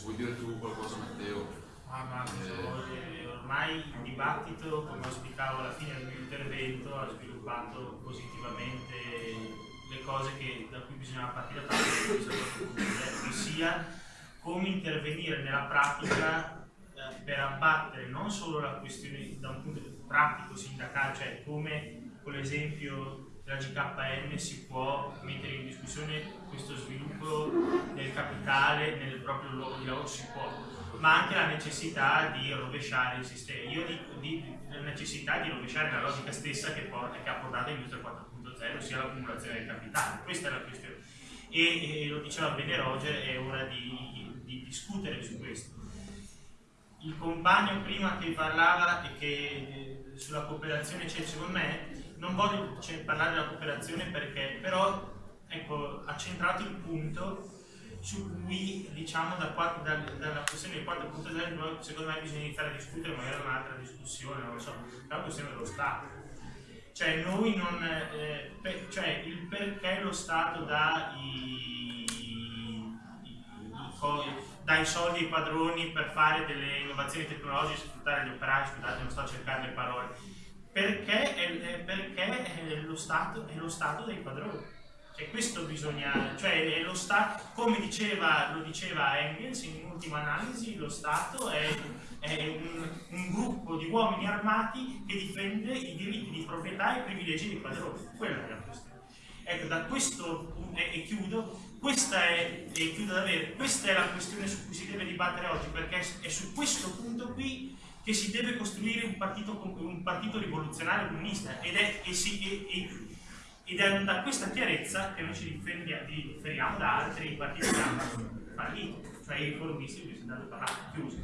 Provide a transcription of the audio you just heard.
se vuoi dire tu qualcosa Matteo. Ah, ma eh. ormai il dibattito, come auspicavo alla fine del mio intervento, ha sviluppato positivamente le cose che, da cui bisognava partire a partire che sia come intervenire nella pratica eh, per abbattere non solo la questione da un punto pratico sindacale, cioè come con l'esempio della GKN si può mettere in discussione questo sviluppo capitale nel proprio luogo di lavoro, si può, ma anche la necessità di rovesciare il sistema. Io dico di, la necessità di rovesciare la logica stessa che, porta, che ha portato all'industria 4.0, ossia l'accumulazione del capitale. Questa è la questione. E, e lo diceva bene Roger, è ora di, di discutere su questo. Il compagno prima che parlava e che eh, sulla cooperazione c'è secondo me non voglio cioè, parlare della cooperazione perché però ecco, ha centrato il punto su cui diciamo da qua, da, dalla questione del 4.0 secondo me bisogna iniziare a discutere magari un'altra discussione non lo so, la questione dello Stato cioè noi non eh, per, cioè il perché lo Stato dà i, i, i, dà i soldi ai padroni per fare delle innovazioni tecnologiche sfruttare gli operai scusate non sto a cercare le parole perché, è, perché è lo, stato, è lo Stato dei padroni. Cioè questo bisogna, cioè lo Stato, come diceva, lo diceva Engels in ultima analisi, lo Stato è, è un, un, gruppo di uomini armati che difende i diritti di proprietà e i privilegi dei padroni. Quella è la questione. Ecco, da questo, e, e chiudo, questa è, e chiudo davvero, questa è la questione su cui si deve dibattere oggi, perché è su questo punto qui che si deve costruire un partito, un partito rivoluzionario comunista ed è, e si, e, ed è, da questa chiarezza che noi ci differiamo da altri partiti che hanno fallito, cioè i riformisti cui si è dato parlato, chiusi.